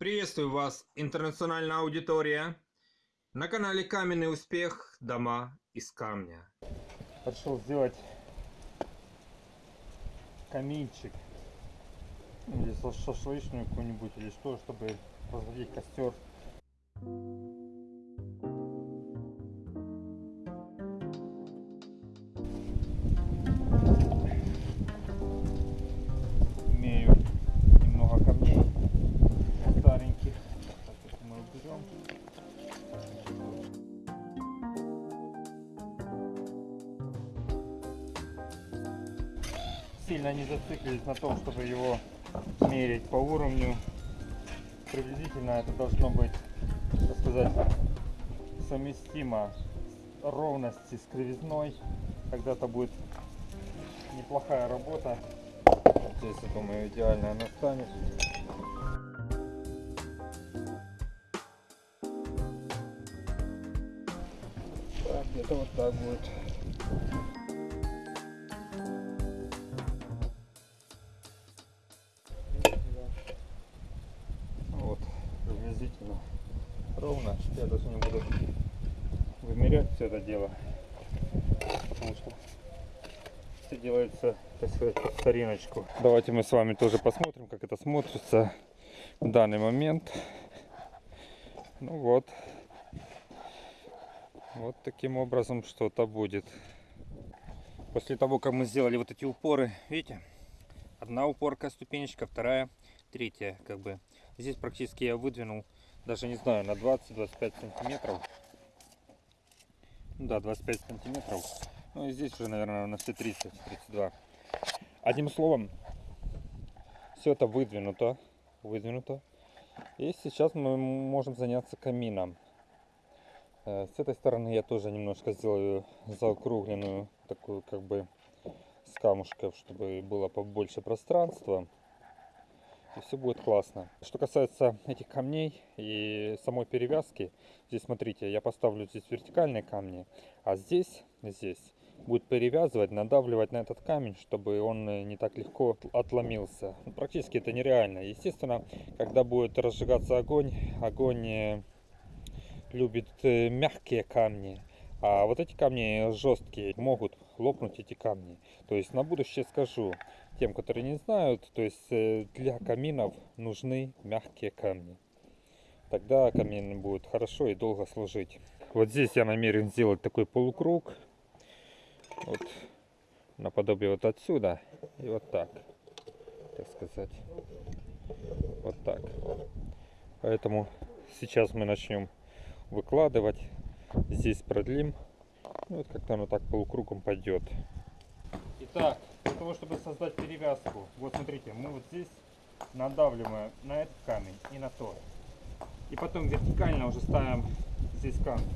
Приветствую вас, интернациональная аудитория. На канале Каменный Успех. Дома из камня. Решил сделать каминчик. Или шашлычную какую-нибудь, или что, чтобы разводить костер. Сильно не зациклились на том, чтобы его мерить по уровню. Приблизительно это должно быть, так сказать, совместимо ровности с кривизной. Тогда-то будет неплохая работа. Здесь, я думаю, идеально она станет. Так, где-то вот так будет. Я даже не буду вымерять все это дело, потому что все делается, так сказать, под стариночку. Давайте мы с вами тоже посмотрим, как это смотрится в данный момент. Ну вот. Вот таким образом что-то будет. После того, как мы сделали вот эти упоры, видите, одна упорка, ступенечка, вторая, третья, как бы. Здесь практически я выдвинул, даже не знаю, на 20-25 сантиметров. Ну Да, 25 сантиметров. Ну и здесь уже, наверное, на все 30-32. Одним словом, все это выдвинуто, выдвинуто. И сейчас мы можем заняться камином. Э, С этой стороны я тоже немножко сделаю заокругленную, такую как бы с камушков, чтобы было побольше пространства. И все будет классно. Что касается этих камней и самой перевязки, здесь смотрите, я поставлю здесь вертикальные камни, а здесь, здесь будет перевязывать, надавливать на этот камень, чтобы он э, не так легко отломился. Практически это нереально. Естественно, когда будет разжигаться огонь, огонь э, любит э, мягкие камни. А вот эти камни жесткие, могут лопнуть эти камни. То есть на будущее скажу тем, которые не знают, то есть э, для каминов нужны мягкие камни. Тогда камин будет хорошо и долго служить. Вот здесь я намерен сделать такой полукруг. Вот наподобие вот отсюда и вот так, так сказать. Вот так. Поэтому сейчас мы начнем выкладывать. Здесь продлим. Ну, вот как-то оно так полукругом пойдет. Итак, для того, чтобы создать перевязку, вот смотрите, мы вот здесь надавливаем на этот камень и на тот. И потом вертикально уже ставим здесь камень.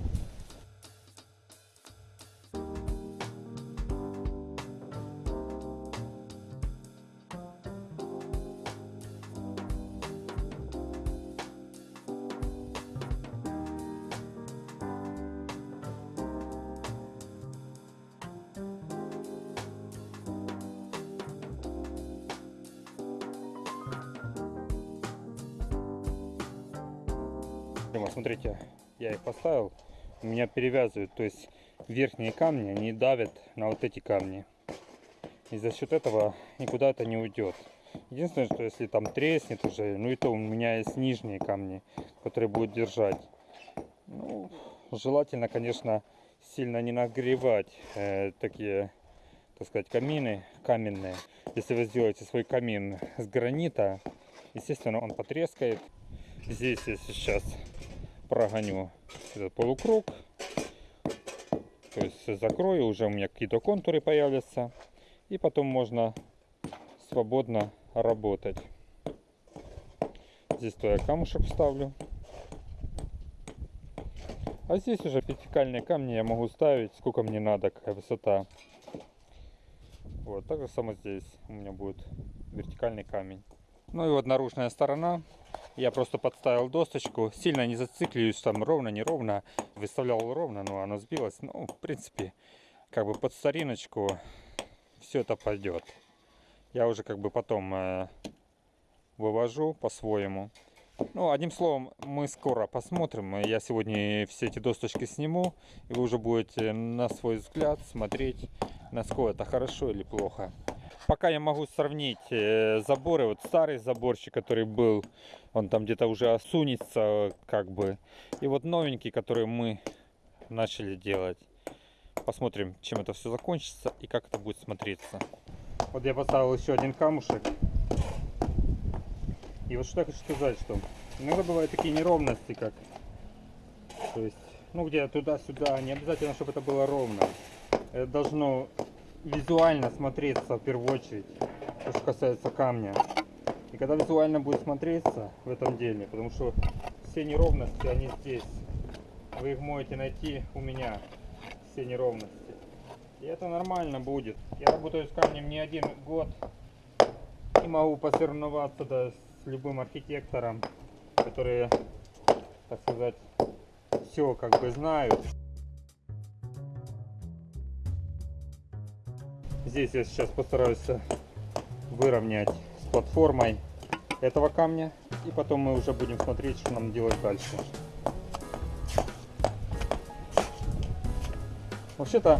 Вот смотрите, я их поставил, у меня перевязывают, то есть верхние камни, они давят на вот эти камни. И за счет этого никуда это не уйдет. Единственное, что если там треснет уже, ну и то у меня есть нижние камни, которые будут держать. Ну, желательно, конечно, сильно не нагревать э, такие, так сказать, камины каменные. Если вы сделаете свой камин с гранита, естественно, он потрескает. Здесь я сейчас прогоню этот полукруг. То есть закрою, уже у меня какие-то контуры появятся. И потом можно свободно работать. Здесь то я камушек вставлю. А здесь уже вертикальные камни я могу ставить, сколько мне надо, какая высота. Вот, так же само здесь у меня будет вертикальный камень. Ну и вот наружная сторона. Я просто подставил досточку. Сильно не зацикливаюсь там ровно, неровно. Выставлял ровно, но оно сбилось. Ну, в принципе, как бы под стариночку все это пойдет. Я уже как бы потом э, вывожу по-своему. Ну, одним словом, мы скоро посмотрим. Я сегодня все эти досточки сниму, и вы уже будете на свой взгляд смотреть, насколько это хорошо или плохо. Пока я могу сравнить э, заборы, вот старый заборчик, который был, он там где-то уже осунется, как бы, и вот новенький, который мы начали делать. Посмотрим, чем это все закончится и как это будет смотреться. Вот я поставил еще один камушек. И вот что я хочу сказать, что иногда бывают такие неровности, как, то есть, ну где туда-сюда, не обязательно, чтобы это было ровно. Это должно визуально смотреться в первую очередь, то, что касается камня. И когда визуально будет смотреться в этом деле, потому что все неровности, они здесь. Вы их можете найти у меня, все неровности. И это нормально будет. Я работаю с камнем не один год. И могу посоревноваться да, с любым архитектором, которые, так сказать, все как бы знают. Здесь я сейчас постараюсь выровнять с платформой этого камня. И потом мы уже будем смотреть, что нам делать дальше. Вообще-то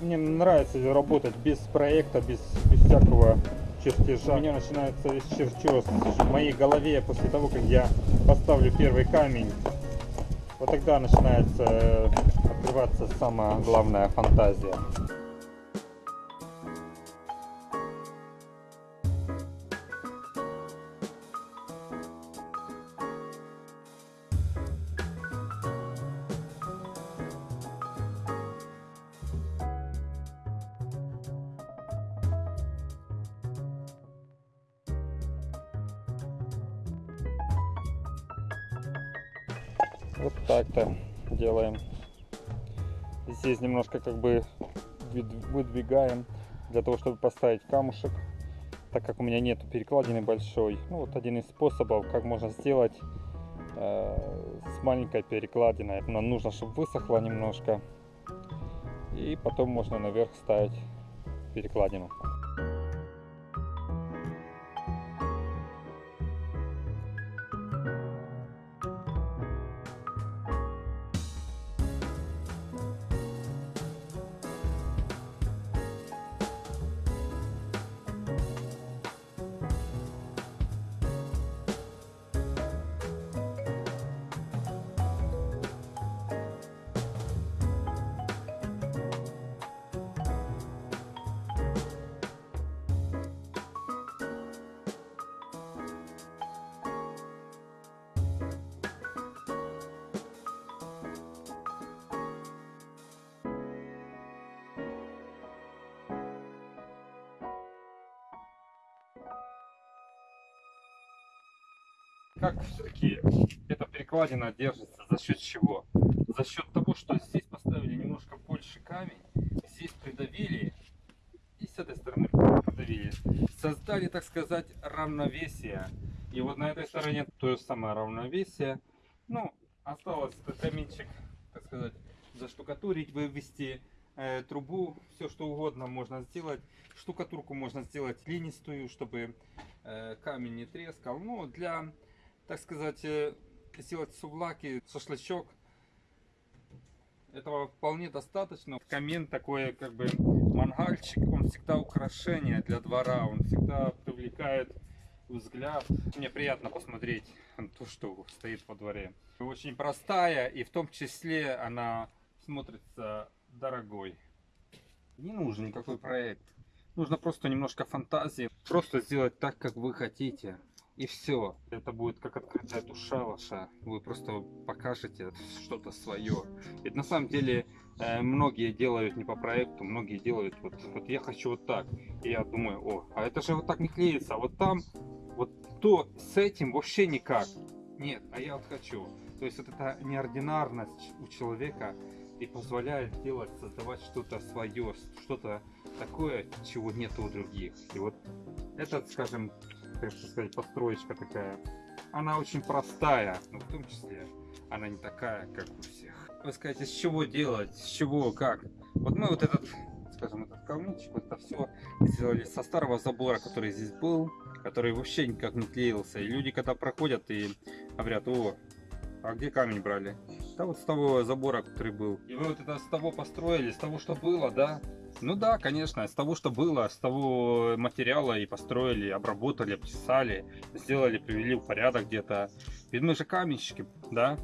мне нравится работать без проекта, без, без всякого чертежа. У меня начинается весь чертеж в моей голове после того, как я поставлю первый камень. Вот тогда начинается э, открываться самая главная фантазия. Вот так-то делаем. Здесь немножко как бы выдвигаем для того, чтобы поставить камушек. Так как у меня нет перекладины большой. Ну вот один из способов, как можно сделать э, с маленькой перекладиной. Нам нужно, чтобы высохло немножко. И потом можно наверх ставить перекладину. Как все-таки эта перекладина держится? За счет чего? За счет того, что здесь поставили немножко больше камень, здесь придавили, и с этой стороны придавили. Создали, так сказать, равновесие. И вот на этой стороне то же самое равновесие. Ну, осталось этот каменчик, так сказать, заштукатурить, вывести э, трубу, все что угодно можно сделать. Штукатурку можно сделать линистую, чтобы э, камень не трескал. Ну, для так сказать, э, сделать сувлаки, шашлычок. Этого вполне достаточно. Камин такой, как бы, мангальчик, он всегда украшение для двора, он всегда привлекает взгляд. Мне приятно посмотреть то, что стоит во дворе. Очень простая, и в том числе она смотрится дорогой. Не нужен никакой проект. Нужно просто немножко фантазии. Просто сделать так, как вы хотите. И все. Это будет как открытая душа ваша. Вы просто покажете что-то свое. Ведь на самом деле э, многие делают не по проекту, многие делают вот, вот я хочу вот так. И я думаю, о, а это же вот так не клеится. А вот там, вот то с этим вообще никак. Нет, а я вот хочу. То есть вот эта неординарность у человека и позволяет делать, создавать что-то свое, что-то такое, чего нет у других. И вот этот, скажем, как сказать, построечка такая. Она очень простая, но в том числе она не такая, как у всех. Вы скажете, с чего делать, с чего, как? Вот мы вот этот, скажем, этот камничек, вот это все сделали со старого забора, который здесь был. который вообще никак не клеился. И люди, когда проходят и говорят, о, а где камень брали? Да вот с того забора, который был. И вы вот это с того построили, с того, что было, да? Ну да, конечно, с того, что было, с того материала и построили, обработали, обтесали, сделали, привели в порядок где-то. Ведь мы же каменщики, да?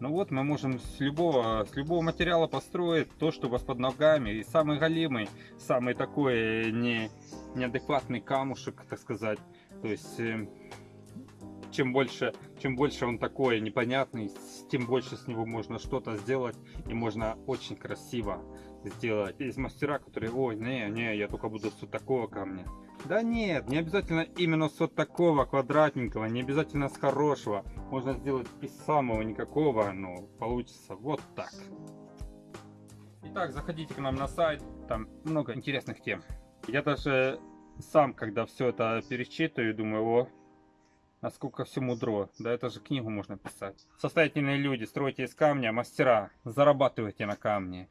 Ну вот мы можем с любого, с любого материала построить то, что у вас под ногами. И самый голимый, самый такой не, неадекватный камушек, так сказать. То есть э, чем больше, чем больше он такой непонятный, тем больше с него можно что-то сделать и можно очень красиво сделать. Есть мастера, которые, ой, не, не, я только буду с вот такого камня. Да нет, не обязательно именно с вот такого квадратненького, не обязательно с хорошего. Можно сделать из самого никакого, но получится вот так. Итак, заходите к нам на сайт, там много интересных тем. Я даже сам, когда все это перечитываю, думаю, о, насколько все мудро. Да это же книгу можно писать. Состоятельные люди, стройте из камня, мастера, зарабатывайте на камне.